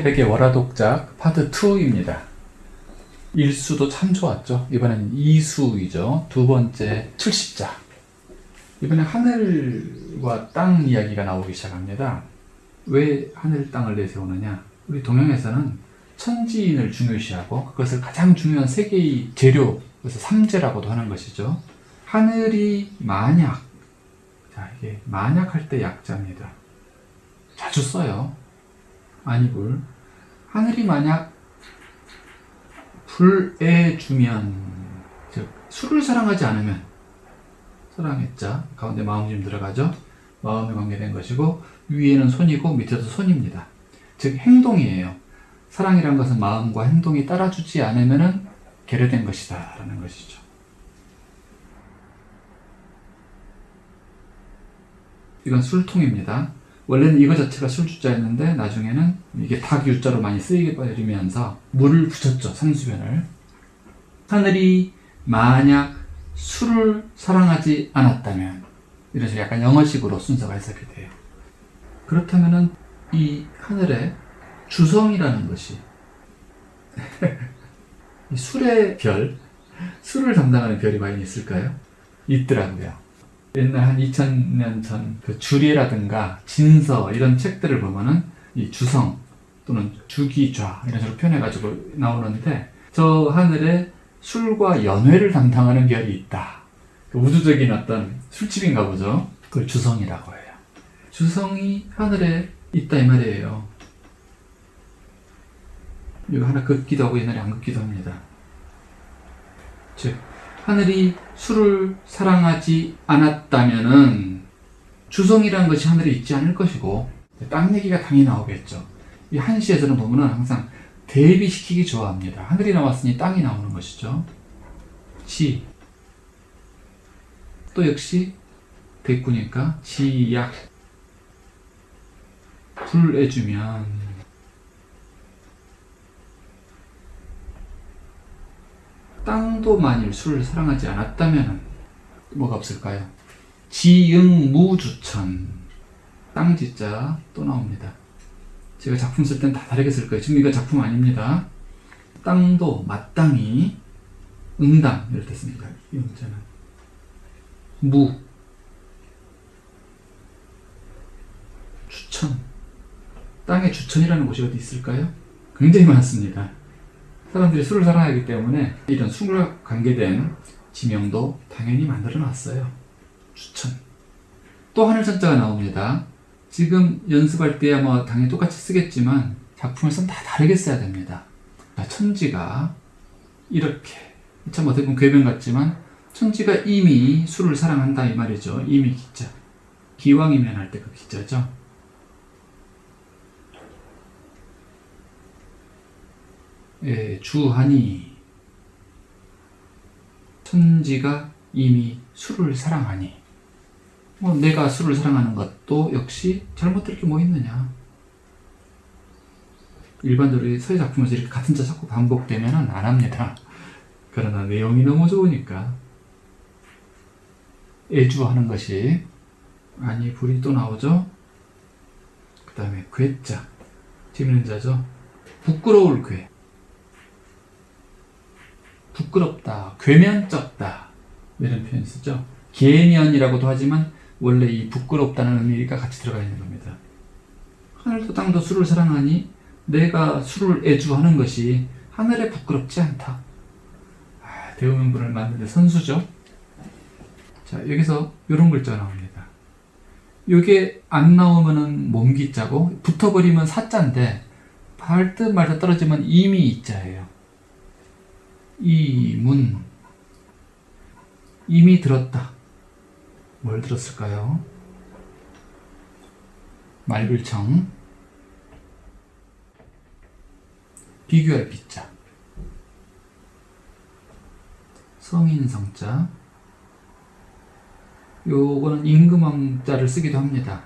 태백의 월화독작 파트 2입니다. 일수도 참 좋았죠. 이번엔 이수이죠. 두 번째 70자. 이번에 하늘과 땅 이야기가 나오기 시작합니다. 왜 하늘 땅을 내세우느냐? 우리 동양에서는 천지인을 중요시하고 그것을 가장 중요한 세계의 재료, 그래서 삼재라고도 하는 것이죠. 하늘이 만약, 자 이게 만약 할 때 약자입니다. 자주 써요. 아니불. 하늘이 만약 불에 주면, 즉 술을 사랑하지 않으면 사랑했자 가운데 마음이 들어가죠. 마음에 관계된 것이고 위에는 손이고 밑에도 손입니다. 즉 행동이에요. 사랑이란 것은 마음과 행동이 따라주지 않으면 결여된 것이다 라는 것이죠. 이건 술통입니다. 원래는 이거 자체가 술주자였는데 나중에는 이게 닭유자로 많이 쓰이게 버리면서 물을 붙였죠. 산수변을. 하늘이 만약 술을 사랑하지 않았다면 이런 식으로 약간 영어식으로 순서가 해석이 돼요. 그렇다면은 이 하늘에 주성이라는 것이 이 술의 별, 술을 담당하는 별이 과연 있을까요? 있더라고요. 옛날 한 2000년 전 그 주리라든가 진서 이런 책들을 보면은 이 주성 또는 주기좌 이런 식으로 표현해가지고 나오는데 저 하늘에 술과 연회를 담당하는 별이 있다. 그 우주적인 어떤 술집인가 보죠. 그걸 주성이라고 해요. 주성이 하늘에 있다 이 말이에요. 이거 하나 긋기도 하고 옛날에 안 긋기도 합니다. 즉 하늘이 술을 사랑하지 않았다면은 주성이라는 것이 하늘에 있지 않을 것이고 땅 얘기가 당연히 나오겠죠. 이 한시에서는 보면은 항상 대비시키기 좋아합니다. 하늘이 나왔으니 땅이 나오는 것이죠. 지. 또 역시 대꾸니까 지약. 불해주면 땅도 만일 술을 사랑하지 않았다면 뭐가 없을까요? 지응무주천 땅지자 또 나옵니다. 제가 작품 쓸 땐 다 다르게 쓸 거예요. 지금 이거 작품 아닙니다. 땅도 마땅히 응당 이럴 때 씁니다. 이 문제는 무 주천 땅에 주천이라는 곳이 어디 있을까요? 굉장히 많습니다. 사람들이 술을 사랑하기 때문에 이런 술과 관계된 지명도 당연히 만들어 놨어요. 추천. 또 하늘천자가 나옵니다. 지금 연습할 때야 뭐 당연히 똑같이 쓰겠지만 작품에서는 다 다르게 써야 됩니다. 천지가 이렇게 참 어떻게 보면 궤변 같지만 천지가 이미 술을 사랑한다 이 말이죠. 이미 기자. 기왕이면 할 때 그 기자죠. 예, 주하니 천지가 이미 술을 사랑하니. 뭐 내가 술을 사랑하는 것도 역시 잘못될 게 뭐 있느냐. 일반적으로 서예 작품에서 이렇게 같은 자 자꾸 반복되면 안 합니다. 그러나 내용이 너무 좋으니까. 애주하는 것이 아니 불이 또 나오죠? 그 다음에 괴자 재밌는 자죠? 부끄러울 괴 부끄럽다, 괴면쩍다 이런 표현 쓰죠. 계면이라고도 하지만 원래 이 부끄럽다는 의미가 같이 들어가 있는 겁니다. 하늘도 땅도 술을 사랑하니 내가 술을 애주하는 것이 하늘에 부끄럽지 않다. 아, 대우명분을 만드는 선수죠. 자 여기서 이런 글자가 나옵니다. 이게 안 나오면은 몸기자고 붙어버리면 사자인데 발듯 말듯 떨어지면 이미 이자예요. 이문 이미 들었다. 뭘 들었을까요? 말불청 비교할 비자 성인 성자 요거는 임금왕자를 쓰기도 합니다.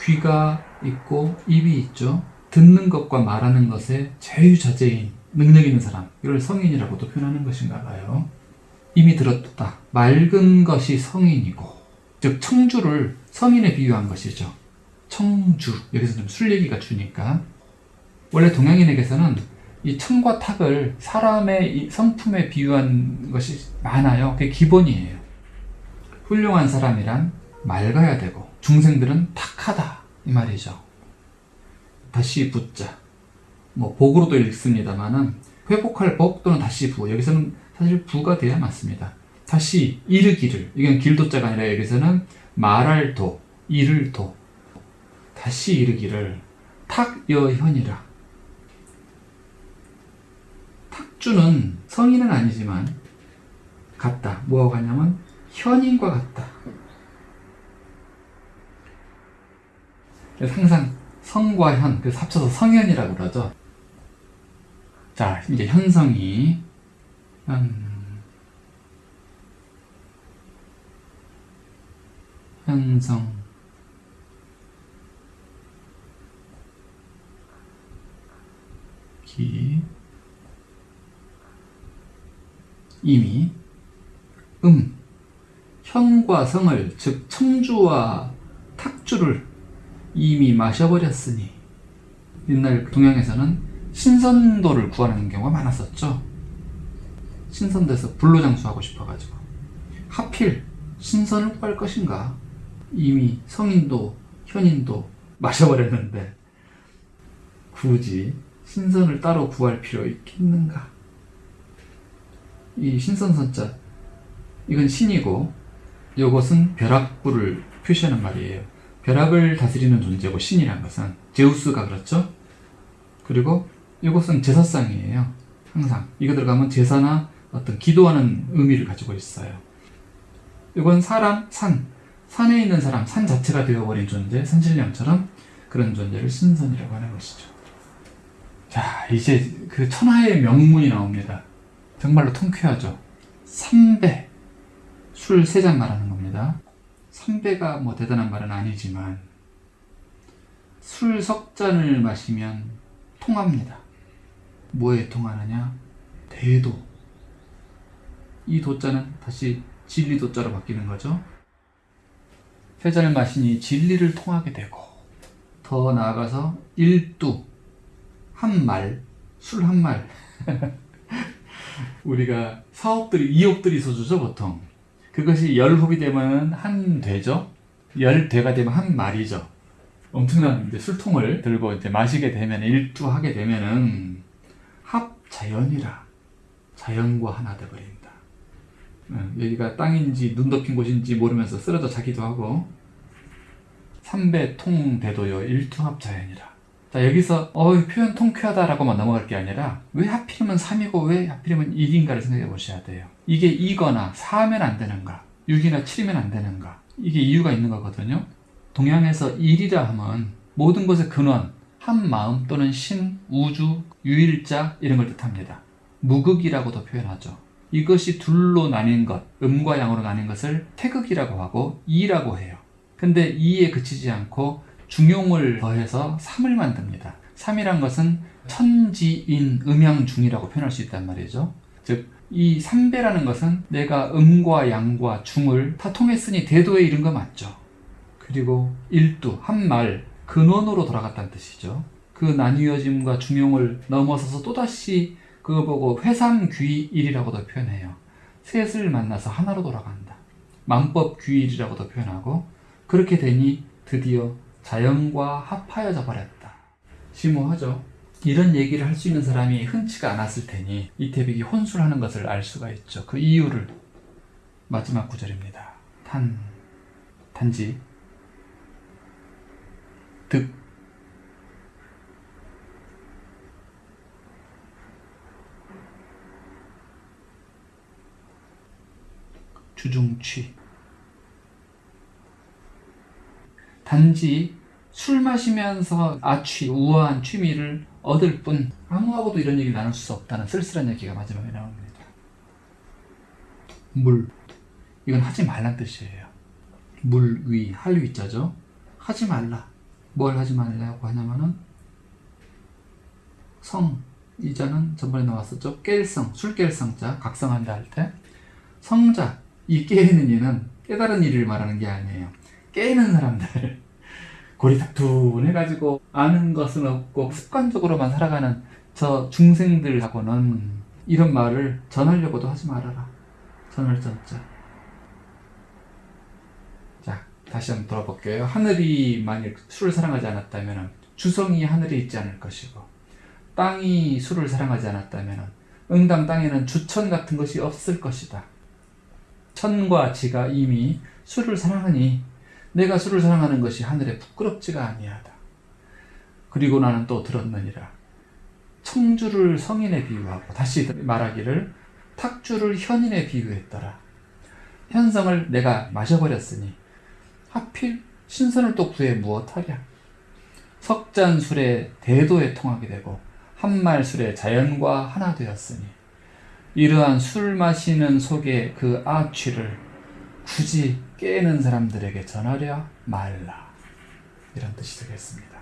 귀가 있고 입이 있죠. 듣는 것과 말하는 것에 자유자재인 능력 있는 사람 이걸 성인이라고도 표현하는 것인가 봐요 이미 들었다 맑은 것이 성인이고 즉 청주를 성인에 비유한 것이죠 청주 여기서 좀 술 얘기가 주니까 원래 동양인에게서는 이 층과 탁을 사람의 이 성품에 비유한 것이 많아요. 그게 기본이에요. 훌륭한 사람이란 맑아야 되고 중생들은 탁하다 이 말이죠. 다시 붙자. 뭐 복으로도 읽습니다만은 회복할 복 또는 다시 부 여기서는 사실 부가 돼야 맞습니다. 다시 이르기를. 이건 길도자가 아니라 여기서는 말할 도 이를 도. 다시 이르기를 탁여현이라. 탁주는 성인은 아니지만 같다. 뭐하고 같냐면 현인과 같다. 그래서 항상 성과 현 그래서 합쳐서 성현이라고 그러죠 자 이제 현성이 현 현성 기. 이미. 음. 현과 성을 즉 청주와 탁주를 이미 마셔버렸으니 옛날 동양에서는 신선도를 구하는 경우가 많았었죠. 신선도에서 불로 장수하고 싶어가지고. 하필 신선을 구할 것인가? 이미 성인도 현인도 마셔버렸는데 굳이 신선을 따로 구할 필요 있겠는가? 이 신선선자 이건 신이고 이것은 벼락부를 표시하는 말이에요. 벼락을 다스리는 존재고 신이란 것은 제우스가 그렇죠? 그리고 이것은 제사상이에요. 항상. 이거 들어가면 제사나 어떤 기도하는 의미를 가지고 있어요. 이건 사람, 산. 산에 있는 사람, 산 자체가 되어버린 존재 산신령처럼 그런 존재를 신선이라고 하는 것이죠. 자 이제 그 천하의 명문이 나옵니다. 정말로 통쾌하죠. 3배. 술 3잔 말하는 겁니다. 3배가 뭐 대단한 말은 아니지만 술 석 잔을 마시면 통합니다 뭐에 통하느냐? 대도. 이 도자는 다시 진리 도자로 바뀌는 거죠. 세 잔을 마시니 진리를 통하게 되고 더 나아가서 일두 한 말 술 한 말. 우리가 사업들이 2억들이 소주죠 보통. 그것이 열홉이 되면 한 되죠? 열대가 되면 한 말이죠. 엄청난 술통을 들고 이제 마시게 되면 일두하게 되면은 합 자연이라 자연과 하나 되버린다. 응, 여기가 땅인지 눈 덮인 곳인지 모르면서 쓰러져 자기도 하고 삼배 통대도요 일투합자연이라. 자 여기서 어 표현 통쾌하다라고만 넘어갈 게 아니라 왜 하필이면 3이고 왜 하필이면 1인가를 생각해 보셔야 돼요. 이게 2거나 4면 안 되는가 6이나 7이면 안 되는가 이게 이유가 있는 거거든요. 동양에서 1이라 하면 모든 것의 근원 한 마음 또는 신, 우주, 유일자 이런 걸 뜻합니다 무극이라고도 표현하죠 이것이 둘로 나뉜 것, 음과 양으로 나뉜 것을 태극이라고 하고 이라고 해요 근데 이에 그치지 않고 중용을 더해서 3을 만듭니다. 3이란 것은 천지인 음양중이라고 표현할 수 있단 말이죠. 즉, 이 3배라는 것은 내가 음과 양과 중을 다 통했으니 대도에 이른 거 맞죠. 그리고 일두, 한 말, 근원으로 돌아갔다는 뜻이죠. 그 나뉘어짐과 중용을 넘어서서 또다시 그거 보고 회삼귀일이라고도 표현해요. 셋을 만나서 하나로 돌아간다. 만법귀일이라고도 표현하고 그렇게 되니 드디어 자연과 합하여져 버렸다. 심오하죠? 이런 얘기를 할 수 있는 사람이 흔치가 않았을 테니 이태백이 혼술하는 것을 알 수가 있죠. 그 이유를 마지막 구절입니다. 단, 단지 득 주중취 단지 술 마시면서 아취, 우아한 취미를 얻을 뿐 아무하고도 이런 얘기를 나눌 수 없다는 쓸쓸한 얘기가 마지막에 나옵니다. 물 이건 하지 말란 뜻이에요. 물 위, 할 위자죠. 하지 말라. 뭘 하지 말라고 하냐면은 성 이자는 전번에 나왔었죠. 깰성, 술깰성자, 각성한다 할 때 성자, 이 깨는 이는 깨달은 일을 말하는 게 아니에요. 깨는 사람들 고리탁둔해가지고 아는 것은 없고 습관적으로만 살아가는 저 중생들하고는 이런 말을 전하려고도 하지 말아라. 전할 전자. 자, 다시 한번 돌아볼게요. 하늘이 만일 술을 사랑하지 않았다면 주성이 하늘에 있지 않을 것이고 땅이 술을 사랑하지 않았다면 응당 땅에는 주천 같은 것이 없을 것이다. 천과 지가 이미 술을 사랑하니 내가 술을 사랑하는 것이 하늘에 부끄럽지가 아니하다. 그리고 나는 또 들었느니라. 청주를 성인에 비유하고 다시 말하기를 탁주를 현인에 비유했더라. 현성을 내가 마셔버렸으니 하필 신선을 또 구해 무엇하랴. 석잔술에 대도에 통하게 되고 한말술에 자연과 하나 되었으니 이러한 술 마시는 속의 그 아취를 굳이 깨는 사람들에게 전하려 말라. 이런 뜻이 되겠습니다.